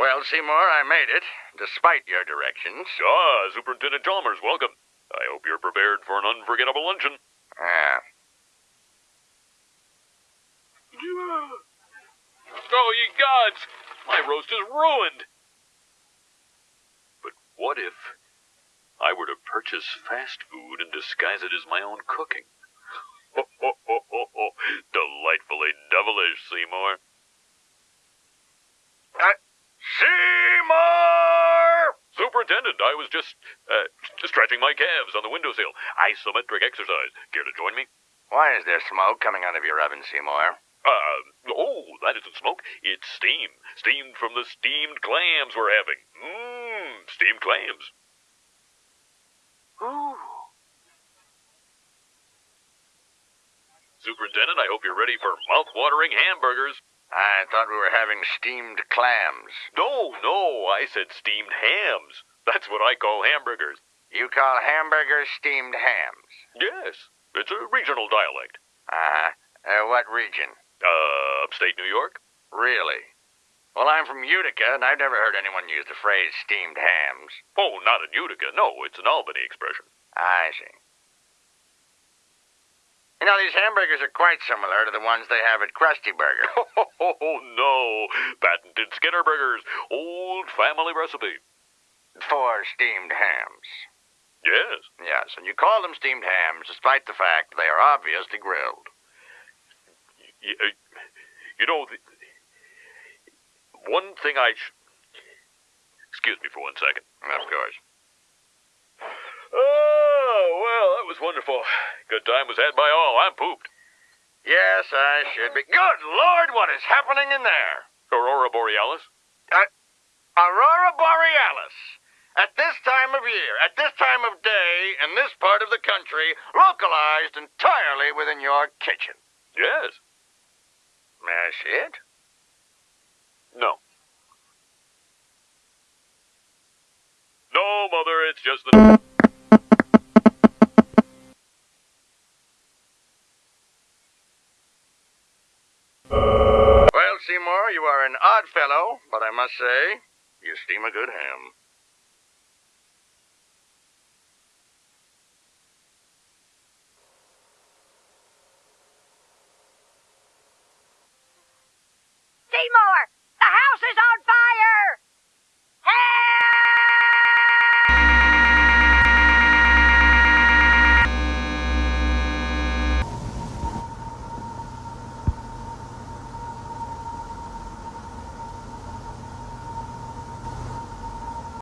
Well, Seymour, I made it, despite your directions. Ah, Superintendent Chalmers, welcome. I hope you're prepared for an unforgettable luncheon. Ah. Oh, ye gods! My roast is ruined! But what if I were to purchase fast food and disguise it as my own cooking? Ho, ho, ho, ho, ho. Delightfully devilish, Seymour. Seymour! Superintendent, I was just, uh, stretching my calves on the windowsill. Isometric exercise. Care to join me? Why is there smoke coming out of your oven, Seymour? Uh, oh, that isn't smoke. It's steam. Steamed from the steamed clams we're having. Mmm, steamed clams. Ooh. Superintendent, I hope you're ready for mouth-watering hamburgers. I thought we were having steamed clams. No, no, I said steamed hams. That's what I call hamburgers. You call hamburgers steamed hams? Yes, it's a regional dialect. Uh-huh. Uh, what region? Uh, upstate New York? Really? Well, I'm from Utica, and I've never heard anyone use the phrase steamed hams. Oh, not in Utica. No, it's an Albany expression. I see. You know, these hamburgers are quite similar to the ones they have at Krusty Burger. Oh, no. Patented Skinner Burgers. Old family recipe. For steamed hams. Yes. Yes, and you call them steamed hams despite the fact they are obviously grilled. You know, the, one thing I sh- Excuse me for one second. Of course. Oh, well, that was wonderful. Good time was had by all. I'm pooped. Yes, I should be. Good Lord, what is happening in there? Aurora Borealis? Uh, Aurora Borealis. At this time of year, at this time of day, in this part of the country, localized entirely within your kitchen. Yes. May I see it? No. No, Mother, it's just the. Seymour, you are an odd fellow, but I must say, you steam a good ham.